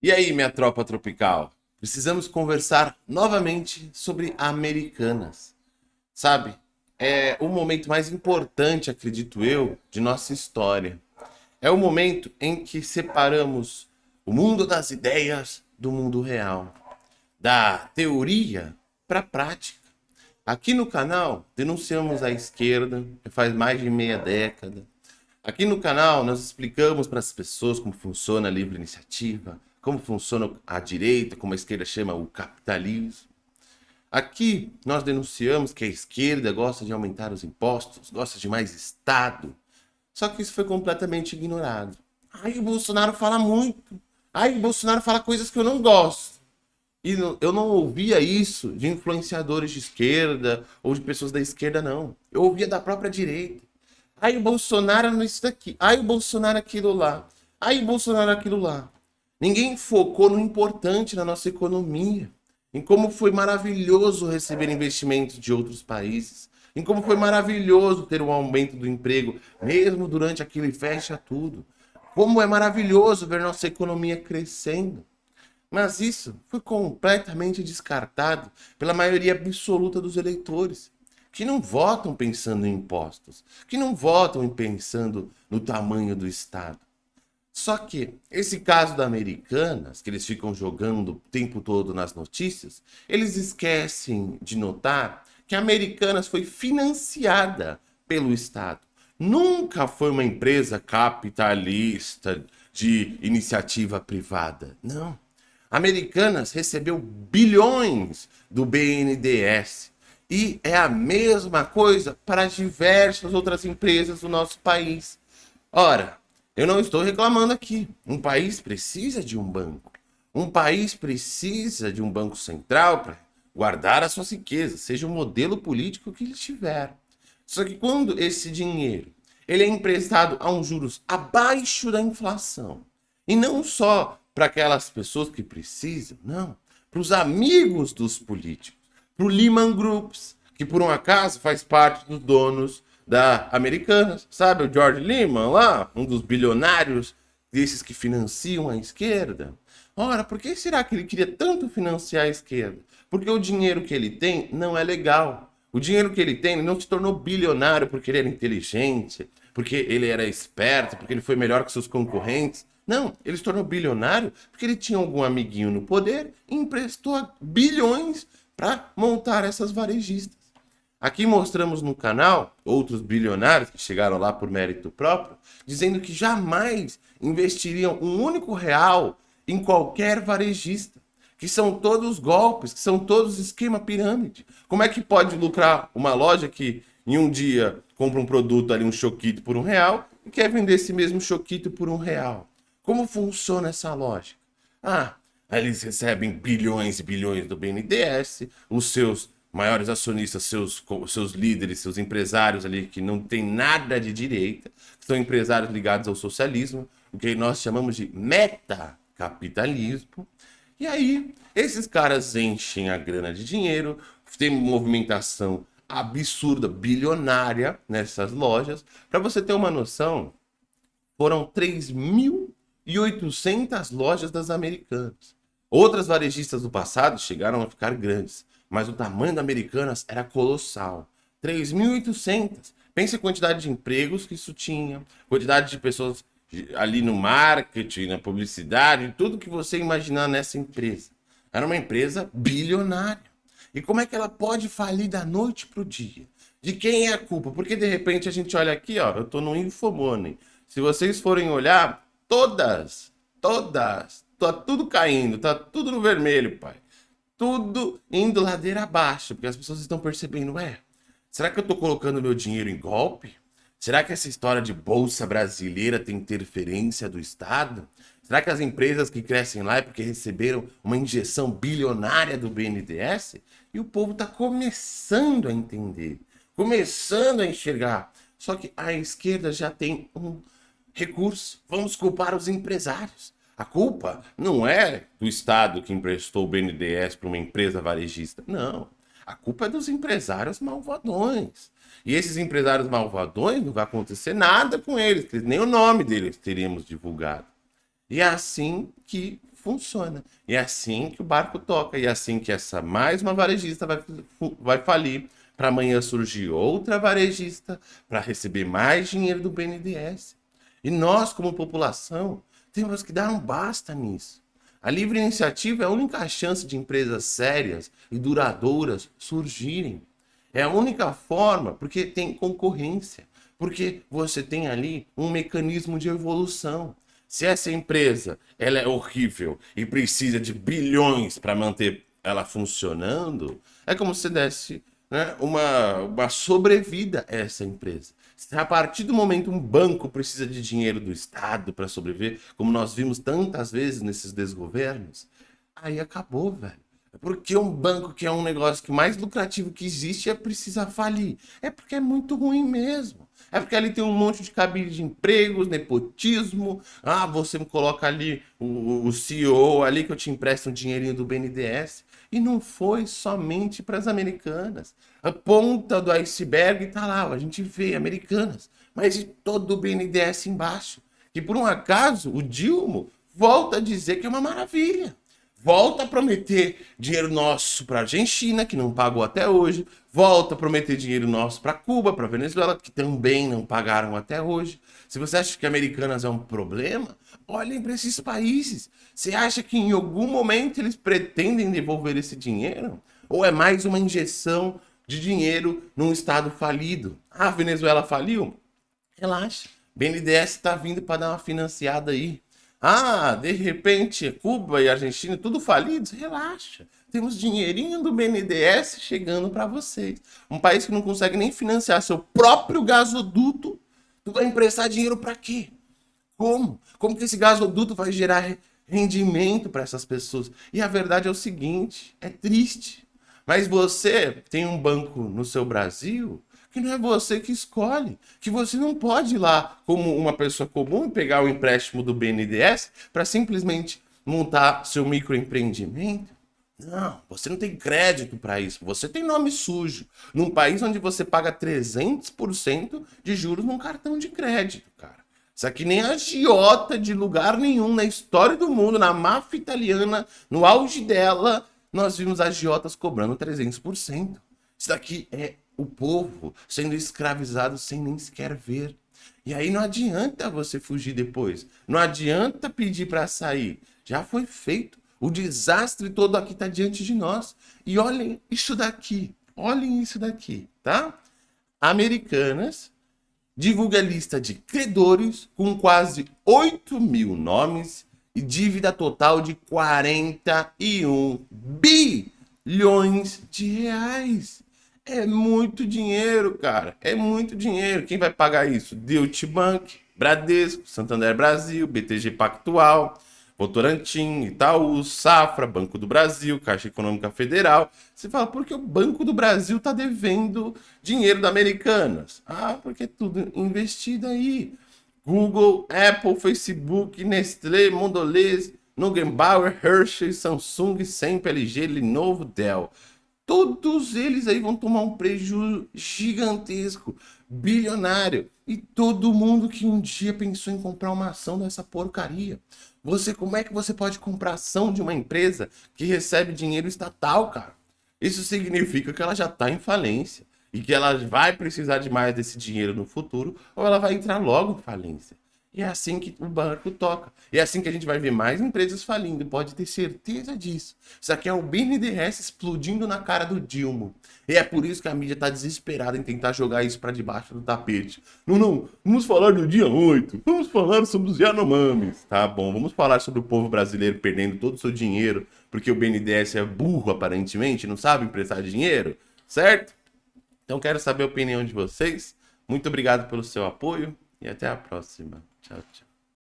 E aí, minha tropa tropical? Precisamos conversar novamente sobre Americanas. Sabe, é o momento mais importante, acredito eu, de nossa história. É o momento em que separamos o mundo das ideias do mundo real, da teoria para a prática. Aqui no canal denunciamos a esquerda, faz mais de meia década. Aqui no canal nós explicamos para as pessoas como funciona a livre iniciativa, como funciona a direita, como a esquerda chama o capitalismo. Aqui nós denunciamos que a esquerda gosta de aumentar os impostos, gosta de mais Estado. Só que isso foi completamente ignorado. Ai, o Bolsonaro fala muito. Ai, o Bolsonaro fala coisas que eu não gosto. E eu não ouvia isso de influenciadores de esquerda ou de pessoas da esquerda, não. Eu ouvia da própria direita. Ai, o Bolsonaro não isso daqui. Ai, o Bolsonaro aquilo lá. Ai, o Bolsonaro aquilo lá. Ninguém focou no importante na nossa economia, em como foi maravilhoso receber investimentos de outros países, em como foi maravilhoso ter um aumento do emprego, mesmo durante aquele fecha tudo. Como é maravilhoso ver nossa economia crescendo. Mas isso foi completamente descartado pela maioria absoluta dos eleitores, que não votam pensando em impostos, que não votam pensando no tamanho do Estado. Só que esse caso da Americanas, que eles ficam jogando o tempo todo nas notícias, eles esquecem de notar que a Americanas foi financiada pelo Estado. Nunca foi uma empresa capitalista de iniciativa privada. Não. Americanas recebeu bilhões do BNDES. E é a mesma coisa para diversas outras empresas do nosso país. Ora, eu não estou reclamando aqui. Um país precisa de um banco. Um país precisa de um banco central para guardar as suas riquezas, seja o modelo político que ele tiver. Só que quando esse dinheiro ele é emprestado a um juros abaixo da inflação, e não só para aquelas pessoas que precisam, não, para os amigos dos políticos, para o Lehman Groups, que por um acaso faz parte dos donos da Americanas, sabe? O George Lehman lá, um dos bilionários desses que financiam a esquerda. Ora, por que será que ele queria tanto financiar a esquerda? Porque o dinheiro que ele tem não é legal. O dinheiro que ele tem, ele não se tornou bilionário porque ele era inteligente, porque ele era esperto, porque ele foi melhor que seus concorrentes. Não, ele se tornou bilionário porque ele tinha algum amiguinho no poder e emprestou bilhões para montar essas varejistas. Aqui mostramos no canal outros bilionários que chegaram lá por mérito próprio, dizendo que jamais investiriam um único real em qualquer varejista, que são todos golpes, que são todos esquema pirâmide. Como é que pode lucrar uma loja que em um dia compra um produto ali, um choquito por um real, e quer vender esse mesmo choquito por um real? Como funciona essa lógica? Ah, eles recebem bilhões e bilhões do BNDES, os seus maiores acionistas, seus, seus líderes, seus empresários ali que não tem nada de direita, são empresários ligados ao socialismo, o que nós chamamos de metacapitalismo. E aí, esses caras enchem a grana de dinheiro, tem movimentação absurda, bilionária nessas lojas. Para você ter uma noção, foram 3.800 lojas das americanas. Outras varejistas do passado chegaram a ficar grandes mas o tamanho da Americanas era colossal. 3.800. Pense a quantidade de empregos que isso tinha, quantidade de pessoas ali no marketing, na publicidade, tudo que você imaginar nessa empresa. Era uma empresa bilionária. E como é que ela pode falir da noite para o dia? De quem é a culpa? Porque de repente a gente olha aqui, ó, eu estou no Infomoney. Se vocês forem olhar, todas, todas, tá tudo caindo, tá tudo no vermelho, pai tudo indo ladeira abaixo, porque as pessoas estão percebendo, ué, será que eu estou colocando meu dinheiro em golpe? Será que essa história de bolsa brasileira tem interferência do Estado? Será que as empresas que crescem lá é porque receberam uma injeção bilionária do BNDES? E o povo está começando a entender, começando a enxergar. Só que a esquerda já tem um recurso. Vamos culpar os empresários. A culpa não é do Estado que emprestou o BNDES para uma empresa varejista. Não. A culpa é dos empresários malvadões. E esses empresários malvadões não vai acontecer nada com eles, nem o nome deles teríamos divulgado. E é assim que funciona. E é assim que o barco toca. E é assim que essa mais uma varejista vai, vai falir. Para amanhã surgir outra varejista para receber mais dinheiro do BNDES. E nós, como população, temos que dar um basta nisso. A livre iniciativa é a única chance de empresas sérias e duradouras surgirem. É a única forma, porque tem concorrência, porque você tem ali um mecanismo de evolução. Se essa empresa ela é horrível e precisa de bilhões para manter ela funcionando, é como se desse né, uma, uma sobrevida a essa empresa. A partir do momento um banco precisa de dinheiro do Estado para sobreviver, como nós vimos tantas vezes nesses desgovernos, aí acabou, velho. Porque um banco que é um negócio que mais lucrativo que existe é precisa falir. É porque é muito ruim mesmo. É porque ali tem um monte de cabide de empregos, nepotismo. Ah, você coloca ali o, o CEO ali que eu te empresto um dinheirinho do BNDES. E não foi somente para as americanas. A ponta do iceberg está lá, a gente vê americanas, mas e todo o BNDES embaixo. Que por um acaso o Dilma volta a dizer que é uma maravilha. Volta a prometer dinheiro nosso para a Argentina, que não pagou até hoje. Volta a prometer dinheiro nosso para Cuba, para Venezuela, que também não pagaram até hoje. Se você acha que Americanas é um problema, olhem para esses países. Você acha que em algum momento eles pretendem devolver esse dinheiro? Ou é mais uma injeção de dinheiro num estado falido? Ah, a Venezuela faliu? Relaxa. BNDES está vindo para dar uma financiada aí. Ah, de repente, Cuba e Argentina, tudo falidos? Relaxa. Temos dinheirinho do BNDES chegando para vocês. Um país que não consegue nem financiar seu próprio gasoduto, tu vai emprestar dinheiro para quê? Como? Como que esse gasoduto vai gerar rendimento para essas pessoas? E a verdade é o seguinte, é triste. Mas você tem um banco no seu Brasil que não é você que escolhe, que você não pode ir lá como uma pessoa comum e pegar o empréstimo do BNDES para simplesmente montar seu microempreendimento. Não, você não tem crédito para isso. Você tem nome sujo. Num país onde você paga 300% de juros num cartão de crédito, cara. Isso aqui nem agiota de lugar nenhum na história do mundo, na máfia italiana, no auge dela, nós vimos agiotas cobrando 300%. Isso daqui é o povo sendo escravizado sem nem sequer ver. E aí não adianta você fugir depois. Não adianta pedir para sair. Já foi feito. O desastre todo aqui está diante de nós. E olhem isso daqui. Olhem isso daqui, tá? Americanas divulga lista de credores com quase 8 mil nomes e dívida total de 41 bilhões de reais. É muito dinheiro, cara. É muito dinheiro. Quem vai pagar isso? Deutsche Bank, Bradesco, Santander Brasil, BTG Pactual, Votorantim, Itaú, Safra, Banco do Brasil, Caixa Econômica Federal. Você fala, por que o Banco do Brasil está devendo dinheiro da Americanas? Ah, porque é tudo investido aí. Google, Apple, Facebook, Nestlé, Mondelez, Nuggenbauer, Hershey, Samsung, Sempre, LG, Lenovo, Dell todos eles aí vão tomar um prejuízo gigantesco, bilionário. E todo mundo que um dia pensou em comprar uma ação dessa porcaria. Você, como é que você pode comprar ação de uma empresa que recebe dinheiro estatal, cara? Isso significa que ela já está em falência e que ela vai precisar de mais desse dinheiro no futuro ou ela vai entrar logo em falência. É assim que o barco toca. E é assim que a gente vai ver mais empresas falindo, pode ter certeza disso. Isso aqui é o BNDES explodindo na cara do Dilma. E é por isso que a mídia está desesperada em tentar jogar isso para debaixo do tapete. Não, não, vamos falar do dia 8, vamos falar sobre os Yanomamis. Tá bom, vamos falar sobre o povo brasileiro perdendo todo o seu dinheiro porque o BNDES é burro aparentemente, não sabe emprestar dinheiro, certo? Então quero saber a opinião de vocês. Muito obrigado pelo seu apoio e até a próxima. আচ্ছা আচ্ছা